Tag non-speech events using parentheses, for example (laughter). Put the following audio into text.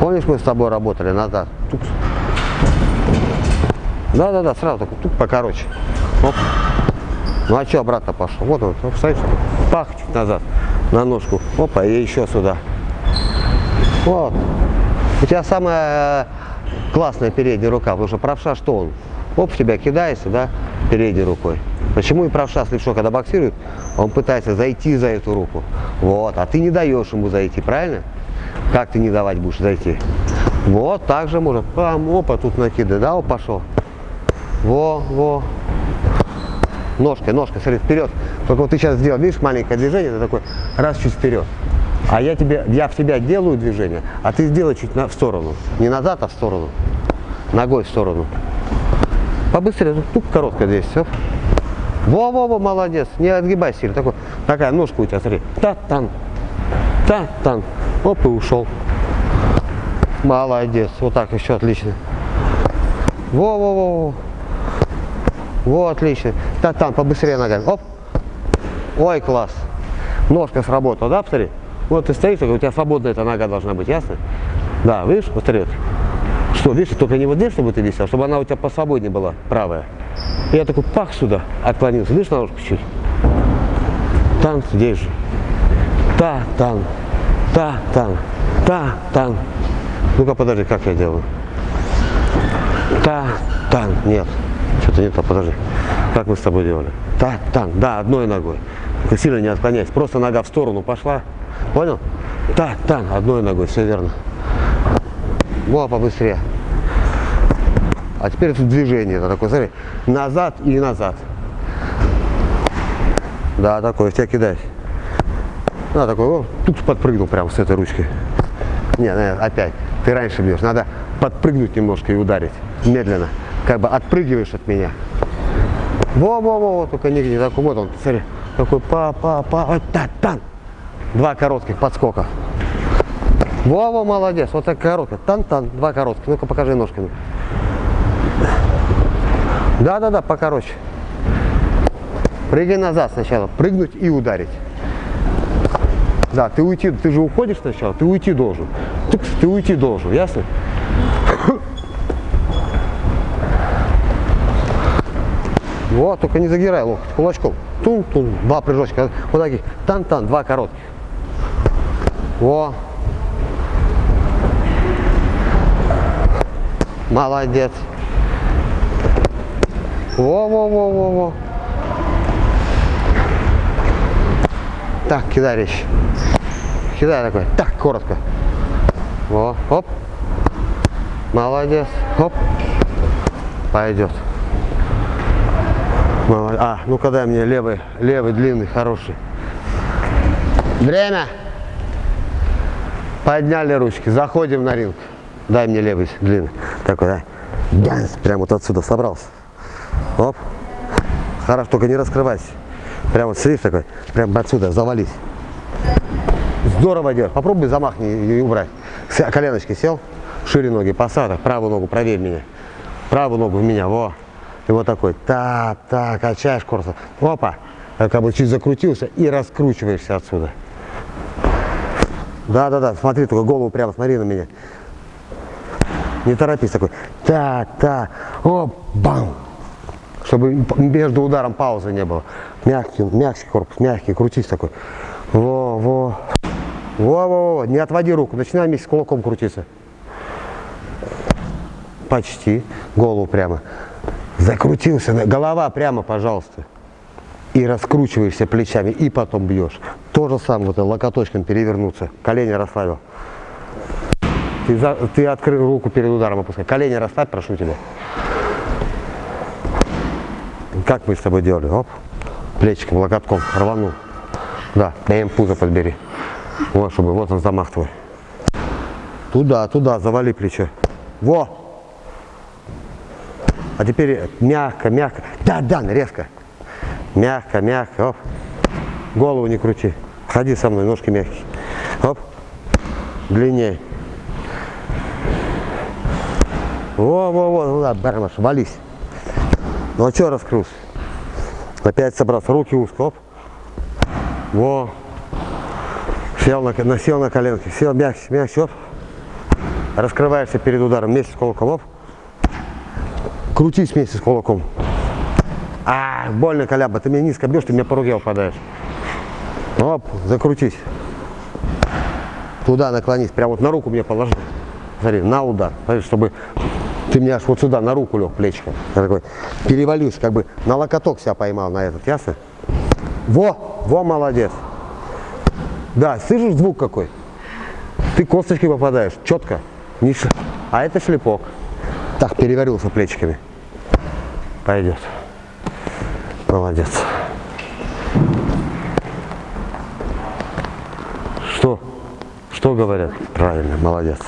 Помнишь, мы с тобой работали назад? Тук. Да-да-да, сразу так, тук покороче. Оп. Ну а что обратно пошел? Вот он, пах, чуть назад, на ножку. Опа, и еще сюда. Вот. У тебя самая классная передняя рука, потому что правша что он? Оп, тебя кидается, да, передней рукой. Почему и правша с когда боксирует, он пытается зайти за эту руку. Вот, а ты не даешь ему зайти, правильно? Как ты не давать будешь зайти? Вот, так же можно. Пам, опа, тут накидай, да, он пошел. Во, во. Ножкой, ножкой, смотри, вперед. Только вот ты сейчас сделал, видишь, маленькое движение, ты такой, раз чуть вперед. А я тебе, я в тебя делаю движение, а ты сделай чуть на, в сторону. Не назад, а в сторону. Ногой в сторону. Побыстрее, тук, короткая здесь, все. Во-во-во, молодец. Не отгибай сильно. Такой, такая ножка у тебя, смотри. Та-тан. Та-тан. Оп, и ушел. Молодец. Вот так еще отлично. Во-во-во. Во, отлично. Та-тан, побыстрее ногами. Оп. Ой, класс. Ножка сработала, да, посмотри? Вот ты стоишь, у тебя свободная эта нога должна быть, ясно? Да, видишь, посмотри. Что, видишь, только не вот здесь, чтобы ты висел, чтобы она у тебя посвободнее была, правая. И я такой пах сюда, отклонился. Видишь, ножку чуть? Тан здесь же. Та, тан. Та, тан. Та, тан. Ну-ка, подожди, как я делаю? Та, тан. Нет. Что-то не то, подожди. Как мы с тобой делали? Та, тан. Да, одной ногой. Только сильно не отклоняйся. Просто нога в сторону пошла. Понял? Та, тан. Одной ногой. Все верно. Во, побыстрее. А теперь тут движение. Это такое, смотри, назад и назад. Да, такой, в тебя кидать. Да, такой, о, тут подпрыгнул прямо с этой ручкой. Не, опять, ты раньше бьешь. Надо подпрыгнуть немножко и ударить. Медленно. Как бы отпрыгиваешь от меня. Во-во-во, только нигде такой, вот он, смотри. Такой па-па-па, вот та-тан. Два коротких подскока. Во-во, молодец, вот так короткая. Тан-тан, два коротких. Ну-ка покажи ножками. Да-да-да, покороче. Прыгай назад сначала, прыгнуть и ударить. Да, ты уйти, ты же уходишь сначала, ты уйти должен. Ты, ты уйти должен, ясно? (coughs) Вот, только не загирай локоть, кулачком. Тун-тун, два прыжочка, вот таких, тан-тан, два коротких. Во. Молодец. Во-во-во-во-во. Так, кидай речь. Кидай такой. Так, коротко. Во, оп. Молодец. Оп. Пойдет. Молодец. А, ну-ка дай мне левый, левый, длинный, хороший. Время. Подняли ручки. Заходим на ринг. Дай мне левый, длинный. Такой, да. Ганс. Прямо вот отсюда собрался. Оп. Хорошо, только не раскрывайся. Прям вот сидишь такой, прям отсюда, завались. Здорово делаешь. Попробуй замахни и убрать. Коленочки сел, шире ноги, посадок, правую ногу, проверь меня. Правую ногу в меня, во. И вот такой, так, так, качаешь корпус. Опа, как бы чуть закрутился и раскручиваешься отсюда. Да, да, да, смотри, только голову прямо, смотри на меня. Не торопись такой. Так, так, оп, бам. Чтобы между ударом паузы не было. Мягкий, мягкий корпус, мягкий, крутись такой. Во, во. Во, во, во, не отводи руку, начинай вместе с кулаком крутиться. Почти. Голову прямо. Закрутился, голова прямо, пожалуйста. И раскручиваешься плечами, и потом бьешь. То же самое, вот локоточком перевернуться, колени расслабил. Ты, за, ты открыл руку перед ударом опускай. Колени расставь, прошу тебя. Как мы с тобой делали? Оп, плечиком, локотком рванул. Да, даем пузо подбери. Вот, чтобы, вот он замах твой. Туда, туда, завали плечо. Во! А теперь мягко, мягко. Да, да, резко. Мягко, мягко. Оп. Голову не крути. Ходи со мной, ножки мягкие. Оп. Длиннее. Во, во, во, ну да, бармаш, вались. Ну а что раскрылся? Опять собрался, руки узко. Во. Сел на, сел на коленки, сел мягче, мягче, оп. Раскрываешься перед ударом вместе с кулаком. Оп. Крутись вместе с кулаком. А, больно, Коляба, ты меня низко бьешь, ты мне по руке упадаешь. Оп, закрутись. Туда наклонись, прям вот на руку мне положи. Смотри, на удар. Чтобы ты мне аж вот сюда на руку лег плечиком. Я такой перевалюсь, как бы на локоток себя поймал на этот, ясно? Во, во, молодец. Да, слышишь звук какой? Ты косточкой попадаешь, четко. Не ш- А это шлепок. Так, переварился плечиками. Пойдет. Молодец. Что? Что говорят? Правильно, молодец.